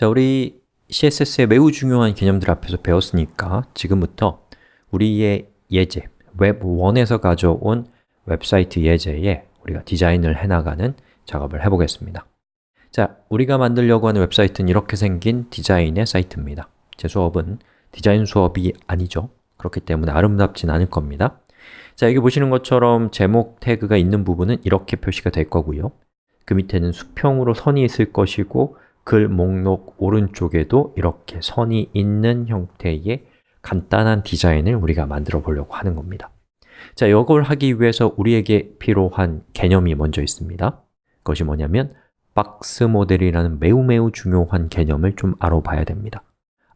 자, 우리 CSS의 매우 중요한 개념들 앞에서 배웠으니까 지금부터 우리의 예제, 웹1에서 가져온 웹사이트 예제에 우리가 디자인을 해나가는 작업을 해보겠습니다. 자, 우리가 만들려고 하는 웹사이트는 이렇게 생긴 디자인의 사이트입니다. 제 수업은 디자인 수업이 아니죠. 그렇기 때문에 아름답진 않을 겁니다. 자, 여기 보시는 것처럼 제목 태그가 있는 부분은 이렇게 표시가 될 거고요. 그 밑에는 수평으로 선이 있을 것이고 글 목록 오른쪽에도 이렇게 선이 있는 형태의 간단한 디자인을 우리가 만들어 보려고 하는 겁니다. 자, 이걸 하기 위해서 우리에게 필요한 개념이 먼저 있습니다. 그것이 뭐냐면 박스 모델이라는 매우 매우 중요한 개념을 좀 알아봐야 됩니다.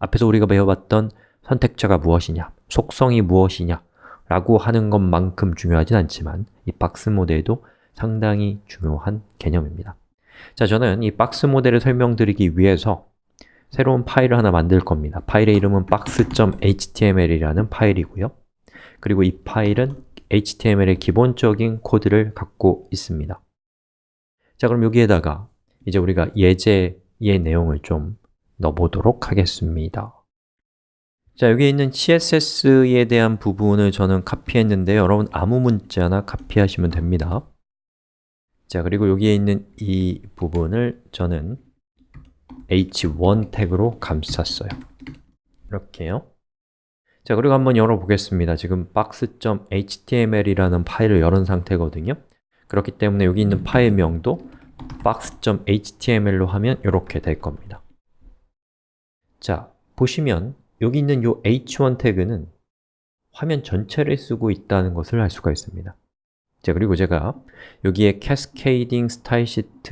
앞에서 우리가 배워봤던 선택자가 무엇이냐, 속성이 무엇이냐 라고 하는 것만큼 중요하진 않지만 이 박스 모델도 상당히 중요한 개념입니다 자, 저는 이 박스 모델을 설명드리기 위해서 새로운 파일을 하나 만들 겁니다. 파일의 이름은 box.html이라는 파일이고요. 그리고 이 파일은 HTML의 기본적인 코드를 갖고 있습니다. 자, 그럼 여기에다가 이제 우리가 예제의 내용을 좀 넣어보도록 하겠습니다. 자, 여기 있는 CSS에 대한 부분을 저는 카피했는데 여러분 아무 문자나 카피하시면 됩니다 자, 그리고 여기에 있는 이 부분을 저는 h1 태그로 감쌌어요. 이렇게요. 자, 그리고 한번 열어보겠습니다. 지금 box.html이라는 파일을 열은 상태거든요. 그렇기 때문에 여기 있는 파일명도 box.html로 하면 이렇게 될 겁니다. 자, 보시면 여기 있는 이 h1 태그는 화면 전체를 쓰고 있다는 것을 알 수가 있습니다 자, 그리고 제가 여기에 Cascading Style Sheet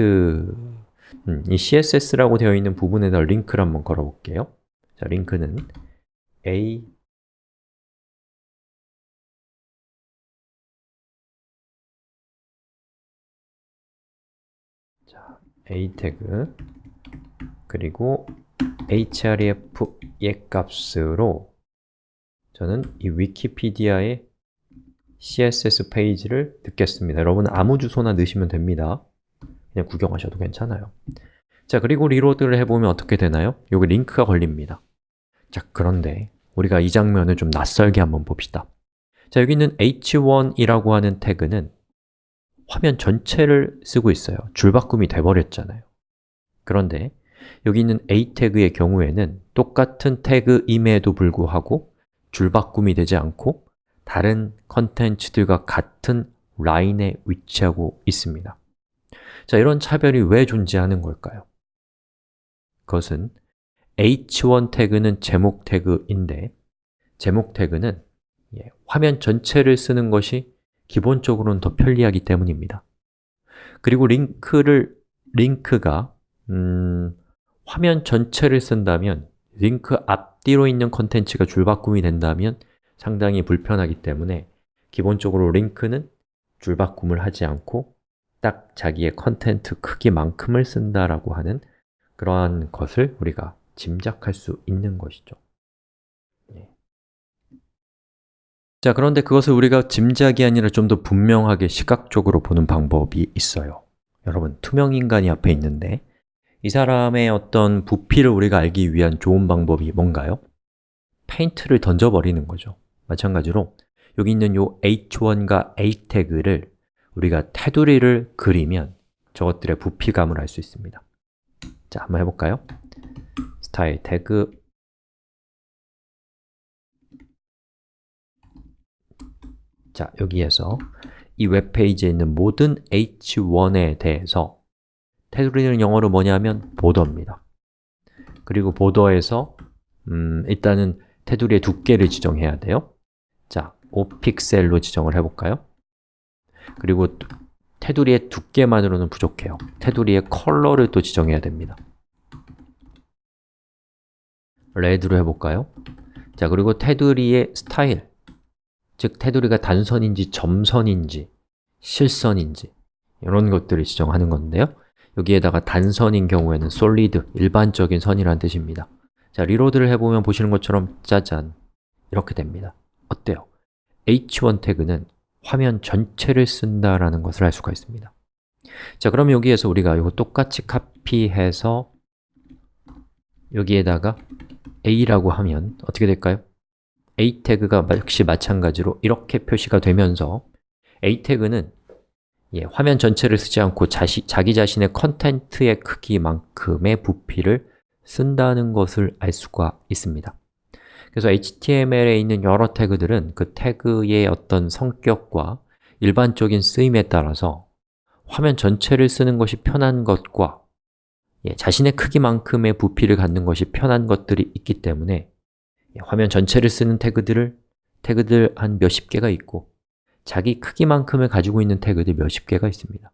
음, 이 CSS라고 되어 있는 부분에다 링크를 한번 걸어 볼게요. 자, 링크는 a 자, a 태그 그리고 href 예 값으로 저는 이 위키피디아의 CSS 페이지를 듣겠습니다. 여러분 아무 주소나 넣으시면 됩니다. 그냥 구경하셔도 괜찮아요. 자, 그리고 리로드를 해보면 어떻게 되나요? 여기 링크가 걸립니다. 자, 그런데 우리가 이 장면을 좀 낯설게 한번 봅시다. 자, 여기 있는 h1이라고 하는 태그는 화면 전체를 쓰고 있어요. 줄바꿈이 돼버렸잖아요. 그런데 여기 있는 a 태그의 경우에는 똑같은 태그임에도 불구하고 줄바꿈이 되지 않고 다른 컨텐츠들과 같은 라인에 위치하고 있습니다 자, 이런 차별이 왜 존재하는 걸까요? 그것은 h1 태그는 제목 태그인데 제목 태그는 예, 화면 전체를 쓰는 것이 기본적으로는 더 편리하기 때문입니다 그리고 링크를, 링크가 음, 화면 전체를 쓴다면 링크 앞뒤로 있는 컨텐츠가 줄바꿈이 된다면 상당히 불편하기 때문에 기본적으로 링크는 줄바꿈을 하지 않고 딱 자기의 content 크기만큼을 쓴다라고 하는 그러한 것을 우리가 짐작할 수 있는 것이죠 네. 자, 그런데 그것을 우리가 짐작이 아니라 좀 더 분명하게 시각적으로 보는 방법이 있어요 여러분, 투명인간이 앞에 있는데 이 사람의 어떤 부피를 우리가 알기 위한 좋은 방법이 뭔가요? 페인트를 던져버리는 거죠 마찬가지로 여기 있는 요 h1과 a 태그를 우리가 테두리를 그리면 저것들의 부피감을 알 수 있습니다. 자, 한번 해볼까요? 스타일 태그. 자, 여기에서 이 웹페이지에 있는 모든 h1에 대해서 테두리는 영어로 뭐냐면 보더입니다. 그리고 보더에서 음, 일단은 테두리의 두께를 지정해야 돼요 자, 5픽셀로 지정을 해볼까요? 그리고 테두리의 두께만으로는 부족해요. 테두리의 컬러를 또 지정해야 됩니다. 레드로 해볼까요? 자, 그리고 테두리의 스타일. 즉, 테두리가 단선인지 점선인지 실선인지 이런 것들을 지정하는 건데요. 여기에다가 단선인 경우에는 solid, 일반적인 선이라는 뜻입니다. 자, 리로드를 해보면 보시는 것처럼 짜잔. 이렇게 됩니다 어때요? h1 태그는 화면 전체를 쓴다라는 것을 알 수가 있습니다 자, 그럼 여기에서 우리가 이거 똑같이 카피해서 여기에다가 a라고 하면 어떻게 될까요? a 태그가 역시 마찬가지로 이렇게 표시가 되면서 a 태그는 예, 화면 전체를 쓰지 않고 자시, 자기 자신의 컨텐트의 크기만큼의 부피를 쓴다는 것을 알 수가 있습니다 그래서 HTML에 있는 여러 태그들은 그 태그의 어떤 성격과 일반적인 쓰임에 따라서 화면 전체를 쓰는 것이 편한 것과 예, 자신의 크기만큼의 부피를 갖는 것이 편한 것들이 있기 때문에 예, 화면 전체를 쓰는 태그들을 태그들 한 몇십 개가 있고 자기 크기만큼을 가지고 있는 태그들 몇십 개가 있습니다.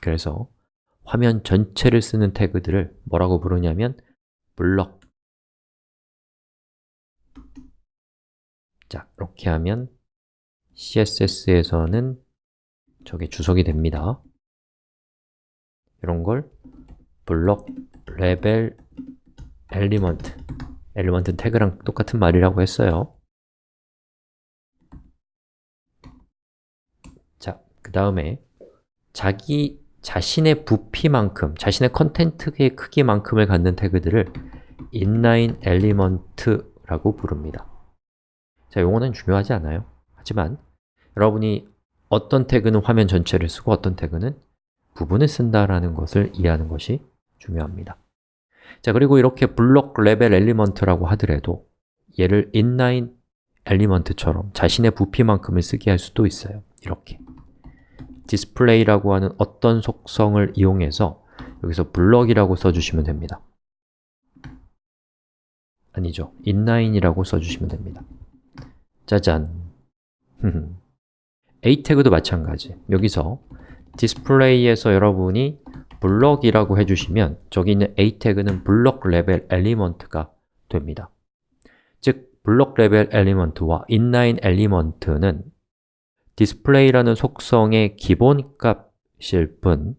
그래서 화면 전체를 쓰는 태그들을 뭐라고 부르냐면 블럭 자, 이렇게 하면 CSS에서는 저게 주석이 됩니다. 이런 걸 block level element element 태그랑 똑같은 말이라고 했어요. 자, 그 다음에 자기 자신의 부피만큼, 자신의 content의 크기만큼을 갖는 태그들을 inline element라고 부릅니다 자, 용어는 중요하지 않아요. 하지만 여러분이 어떤 태그는 화면 전체를 쓰고 어떤 태그는 부분을 쓴다라는 것을 이해하는 것이 중요합니다. 자, 그리고 이렇게 block level element라고 하더라도 얘를 inline element처럼 자신의 부피만큼을 쓰게 할 수도 있어요. 이렇게. display라고 하는 어떤 속성을 이용해서 여기서 block이라고 써주시면 됩니다. 아니죠, inline이라고 써주시면 됩니다 짜잔. a 태그도 마찬가지. 여기서 디스플레이에서 여러분이 블럭이라고 해주시면 저기 있는 a 태그는 블럭 레벨 element가 됩니다. 즉, 블럭 레벨 element와 inline element는 디스플레이라는 속성의 기본값일 뿐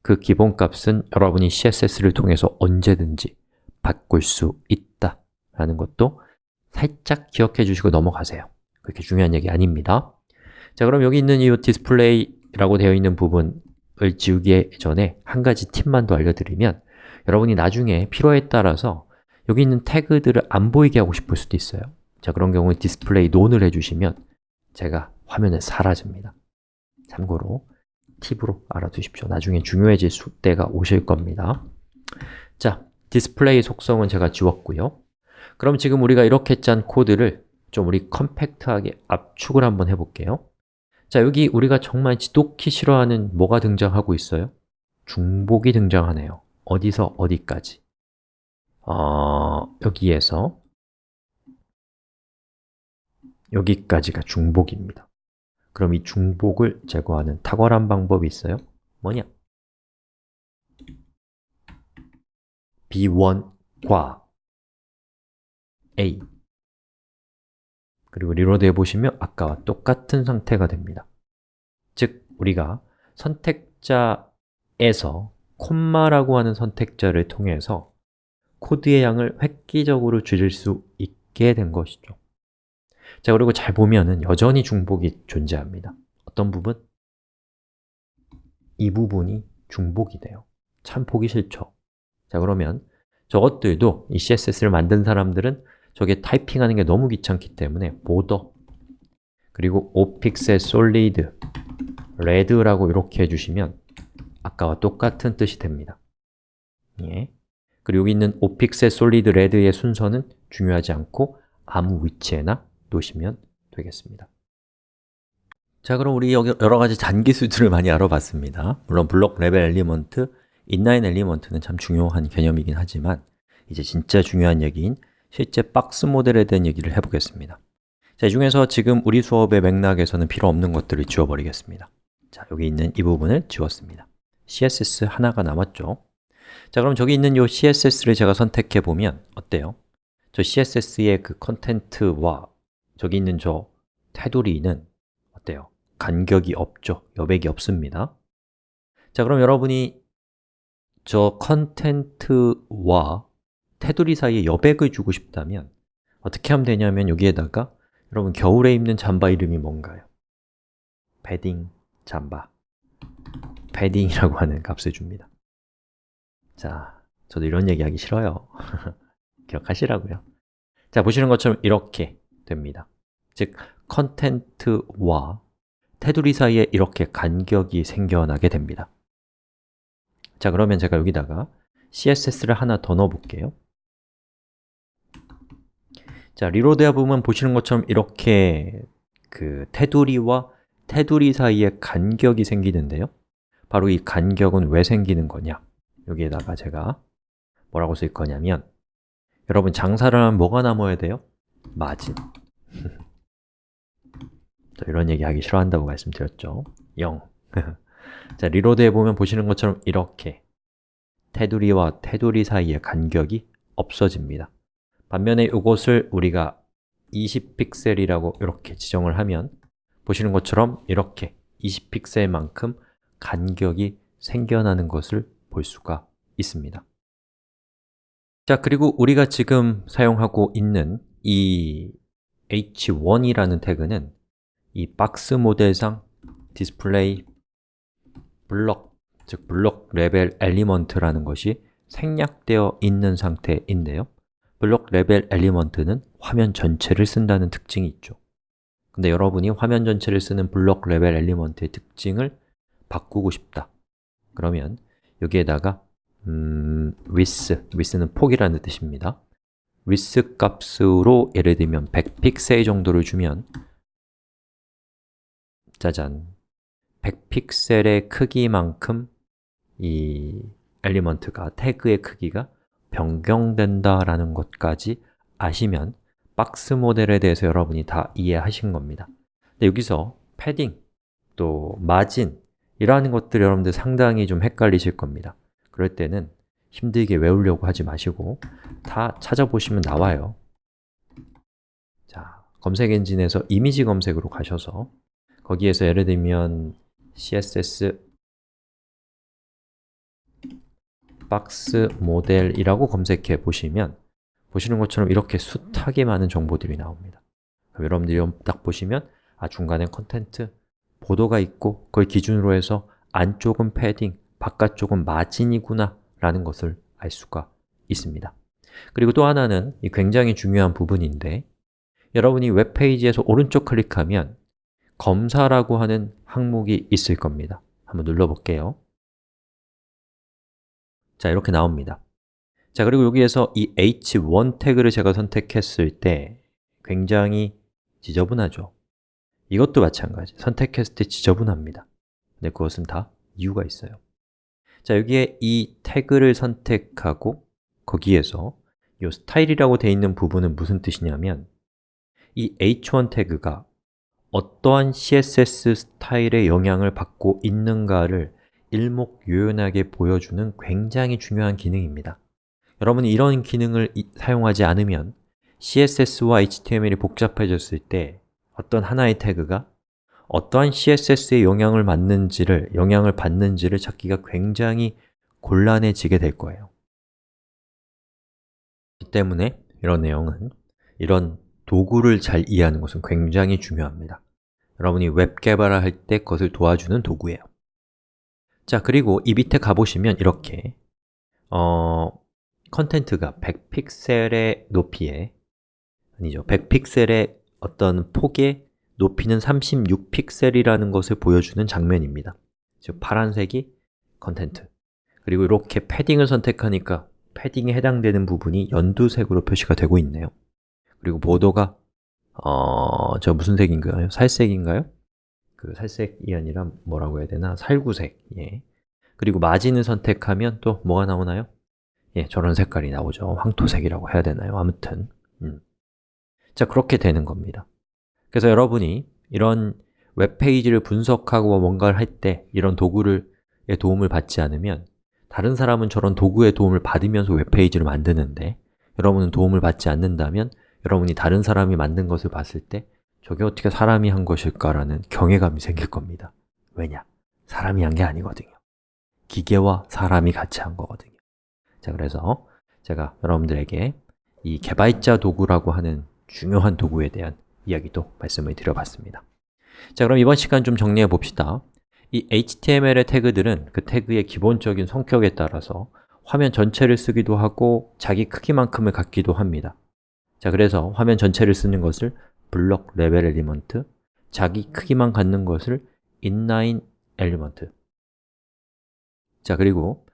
그 기본값은 여러분이 CSS를 통해서 언제든지 바꿀 수 있다 라는 것도 살짝 기억해 주시고 넘어가세요. 그렇게 중요한 얘기 아닙니다. 자, 그럼 여기 있는 이 디스플레이라고 되어 있는 부분을 지우기 전에 한 가지 팁만 더 알려드리면 여러분이 나중에 필요에 따라서 여기 있는 태그들을 안 보이게 하고 싶을 수도 있어요. 자, 그런 경우에 디스플레이 none을 해주시면 쟤가 화면에 사라집니다. 참고로 팁으로 알아두십시오. 나중에 중요해질 때가 오실 겁니다. 자, 디스플레이 속성은 제가 지웠고요 그럼 지금 우리가 이렇게 짠 코드를 좀 우리 컴팩트하게 압축을 한번 해볼게요 자, 여기 우리가 정말 지독히 싫어하는 뭐가 등장하고 있어요? 중복이 등장하네요 어디서 어디까지? 어, 여기에서 여기까지가 중복입니다 그럼 이 중복을 제거하는 탁월한 방법이 있어요? 뭐냐? h1과 a. 그리고 reload 해보시면 아까와 똑같은 상태가 됩니다. 즉, 우리가 선택자에서 콤마라고 하는 선택자를 통해서 코드의 양을 획기적으로 줄일 수 있게 된 것이죠. 자, 그리고 잘 보면 은 여전히 중복이 존재합니다. 어떤 부분? 이 부분이 중복이 돼요. 참 보기 싫죠. 자, 그러면 저것들도 이 CSS를 만든 사람들은 저게 타이핑하는 게 너무 귀찮기 때문에 border 그리고 5픽셀 solid red라고 이렇게 해주시면 아까와 똑같은 뜻이 됩니다. 예. 그리고 여기 있는 5픽셀 solid red의 순서는 중요하지 않고 아무 위치에나 놓으시면 되겠습니다. 자, 그럼 우리 여기 여러 가지 잔기술들을 많이 알아봤습니다. 물론 블록 레벨 element, inline element는 참 중요한 개념이긴 하지만 이제 진짜 중요한 얘기인 실제 박스 모델에 대한 얘기를 해보겠습니다 자, 이 중에서 지금 우리 수업의 맥락에서는 필요 없는 것들을 지워버리겠습니다 자, 여기 있는 이 부분을 지웠습니다 CSS 하나가 남았죠 자, 그럼 저기 있는 이 CSS를 제가 선택해 보면 어때요? 저 CSS의 그 컨텐트와 저기 있는 저 테두리는 어때요? 간격이 없죠? 여백이 없습니다 자, 그럼 여러분이 저 컨텐트와 테두리 사이에 여백을 주고 싶다면 어떻게 하면 되냐면 여기에다가 여러분 겨울에 입는 잠바 이름이 뭔가요? 패딩 잠바. 패딩이라고 하는 값을 줍니다. 자, 저도 이런 얘기 하기 싫어요. 기억하시라고요. 자, 보시는 것처럼 이렇게 됩니다. 즉, content와 테두리 사이에 이렇게 간격이 생겨나게 됩니다. 자, 그러면 제가 여기다가 CSS를 하나 더 넣어 볼게요 자, reload 해 보면 보시는 것처럼 이렇게 그 테두리와 테두리 사이에 간격이 생기는데요. 바로 이 간격은 왜 생기는 거냐? 여기에다가 제가 뭐라고 쓸 거냐면 여러분 장사를 하면 뭐가 남아야 돼요? 마진. 이런 얘기 하기 싫어한다고 말씀드렸죠. 0 자, reload 해 보면 보시는 것처럼 이렇게 테두리와 테두리 사이의 간격이 없어집니다 반면에 이것을 우리가 20픽셀이라고 이렇게 지정을 하면 보시는 것처럼 이렇게 20픽셀만큼 간격이 생겨나는 것을 볼 수가 있습니다. 자, 그리고 우리가 지금 사용하고 있는 이 h1이라는 태그는 이 박스 모델상 디스플레이 블럭, 즉 블록 레벨 element라는 것이 생략되어 있는 상태인데요 블록 레벨 element는 화면 전체를 쓴다는 특징이 있죠. 근데 여러분이 화면 전체를 쓰는 블록 레벨 element의 특징을 바꾸고 싶다. 그러면 여기에다가 음, width, width는 폭이라는 뜻입니다. width 값으로 예를 들면 100픽셀 정도를 주면 짜잔. 100픽셀의 크기만큼 이 엘리먼트가, 태그의 크기가 변경된다라는 것까지 아시면 박스 모델에 대해서 여러분이 다 이해하신 겁니다. 근데 여기서 패딩, 또 마진 이러한 것들 여러분들 상당히 좀 헷갈리실 겁니다. 그럴 때는 힘들게 외우려고 하지 마시고 다 찾아보시면 나와요. 자, 검색 엔진에서 이미지 검색으로 가셔서 거기에서 예를 들면 css 박스 모델이라고 검색해 보시면 보시는 것처럼 이렇게 숱하게 많은 정보들이 나옵니다. 여러분들이 딱 보시면 아 중간에 content, border가 있고 그걸 기준으로 해서 안쪽은 패딩, 바깥쪽은 마진이구나 라는 것을 알 수가 있습니다. 그리고 또 하나는 굉장히 중요한 부분인데 여러분이 웹페이지에서 오른쪽 클릭하면 검사라고 하는 항목이 있을 겁니다. 한번 눌러볼게요 자, 이렇게 나옵니다. 자, 그리고 여기에서 이 h1 태그를 제가 선택했을 때 굉장히 지저분하죠. 이것도 마찬가지, 선택했을 때 지저분합니다. 근데 그것은 다 이유가 있어요. 자, 여기에 이 태그를 선택하고 거기에서 이 스타일이라고 되어 있는 부분은 무슨 뜻이냐면 이 h1 태그가 어떠한 CSS 스타일의 영향을 받고 있는가를 일목요연하게 보여주는 굉장히 중요한 기능입니다. 여러분이 이런 기능을 이, 사용하지 않으면 CSS와 HTML이 복잡해졌을 때 어떤 하나의 태그가 어떠한 CSS에 영향을 받는지를, 영향을 받는지를 찾기가 굉장히 곤란해지게 될 거예요. 이 때문에 이런 내용은 이런 도구를 잘 이해하는 것은 굉장히 중요합니다. 여러분이 웹 개발을 할 때 그것을 도와주는 도구예요 자, 그리고 이 밑에 가보시면 이렇게 어, content가 100픽셀의 높이에 아니죠, 100픽셀의 어떤 폭의 높이는 36픽셀이라는 것을 보여주는 장면입니다 즉, 파란색이 content 그리고 이렇게 padding을 선택하니까 padding에 해당되는 부분이 연두색으로 표시가 되고 있네요 그리고 border가 어, 저 무슨 색인가요? 살색인가요? 그 살색이 아니라 뭐라고 해야 되나? 살구색, 예. 그리고 margin을 선택하면 또 뭐가 나오나요? 예, 저런 색깔이 나오죠. 황토색이라고 해야 되나요? 아무튼 음. 자, 그렇게 되는 겁니다 그래서 여러분이 이런 웹페이지를 분석하고 뭔가를 할 때 이런 도구를 의 도움을 받지 않으면 다른 사람은 저런 도구의 도움을 받으면서 웹페이지를 만드는데 여러분은 도움을 받지 않는다면 여러분이 다른 사람이 만든 것을 봤을 때 저게 어떻게 사람이 한 것일까라는 경외감이 생길 겁니다. 왜냐? 사람이 한 게 아니거든요. 기계와 사람이 같이 한 거거든요. 자, 그래서 제가 여러분들에게 이 개발자 도구라고 하는 중요한 도구에 대한 이야기도 말씀을 드려봤습니다. 자, 그럼 이번 시간 좀 정리해 봅시다. 이 HTML의 태그들은 그 태그의 기본적인 성격에 따라서 화면 전체를 쓰기도 하고 자기 크기만큼을 갖기도 합니다. 자, 그래서 화면 전체를 쓰는 것을 block level element 자기 크기만 갖는 것을 inline element. 자, 그리고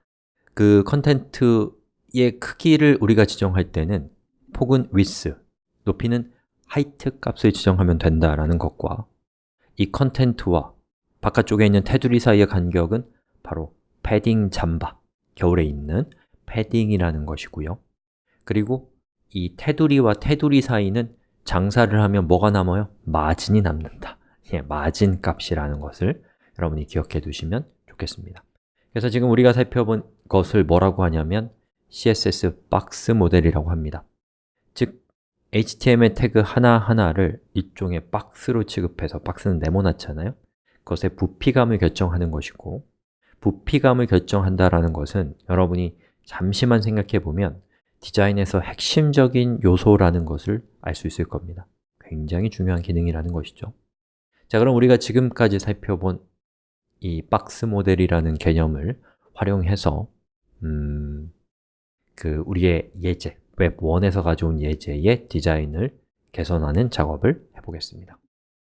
그 content의 크기를 우리가 지정할 때는 폭은 width, 높이는 height 값을 지정하면 된다라는 것과 이 content와 바깥쪽에 있는 테두리 사이의 간격은 바로 패딩 잠바, 겨울에 입는 패딩이라는 것이고요. 그리고 이 테두리와 테두리 사이는 장사를 하면 뭐가 남아요? 마진이 남는다. 예, 마진 값이라는 것을 여러분이 기억해 두시면 좋겠습니다. 그래서 지금 우리가 살펴본 것을 뭐라고 하냐면 CSS 박스 모델이라고 합니다. 즉, HTML 태그 하나하나를 일종의 박스로 취급해서 박스는 네모나잖아요. 그것의 부피감을 결정하는 것이고 부피감을 결정한다라는 것은 여러분이 잠시만 생각해 보면 디자인에서 핵심적인 요소라는 것을 알 수 있을 겁니다. 굉장히 중요한 기능이라는 것이죠. 자, 그럼 우리가 지금까지 살펴본 이 박스 모델이라는 개념을 활용해서 음, 그 우리의 예제, 웹1에서 가져온 예제의 디자인을 개선하는 작업을 해보겠습니다